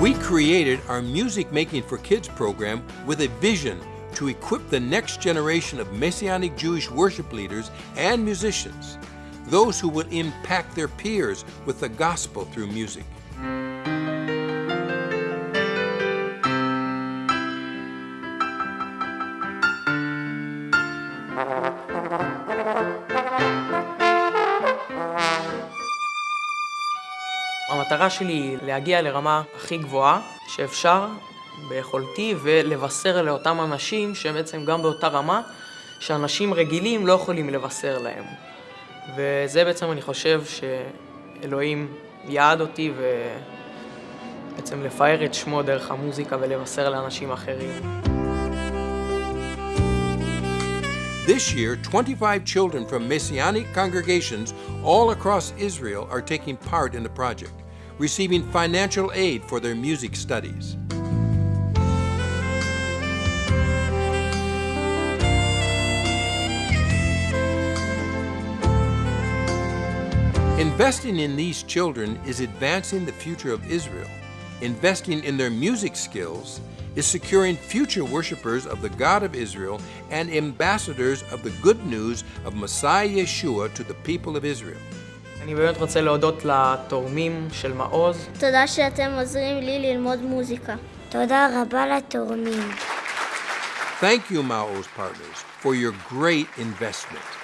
We created our Music Making for Kids program with a vision to equip the next generation of Messianic Jewish worship leaders and musicians, those who will impact their peers with the gospel through music. המטרה שלי היא להגיע לרמה הכי גבוהה שאפשר ביכולתי ולבשר לאותם אנשים שהם בעצם גם באותה רמה שאנשים רגילים לא יכולים לבשר להם. וזה בעצם אני חושב שאלוהים יעד אותי ובעצם לפאר את שמו דרך המוזיקה ולבשר לאנשים אחרים. This year, 25 children from Messianic congregations all across Israel are taking part in the project, receiving financial aid for their music studies. Investing in these children is advancing the future of Israel. Investing in their music skills is securing future worshipers of the God of Israel and ambassadors of the good news of Messiah Yeshua to the people of Israel. אני באמת רוצה להודות לתורמים של מעוז. תודה שאתם עוזרים לי ללמוד מוזיקה. תודה רבה לתורמים. Thank you, Mao's partners, for your great investment.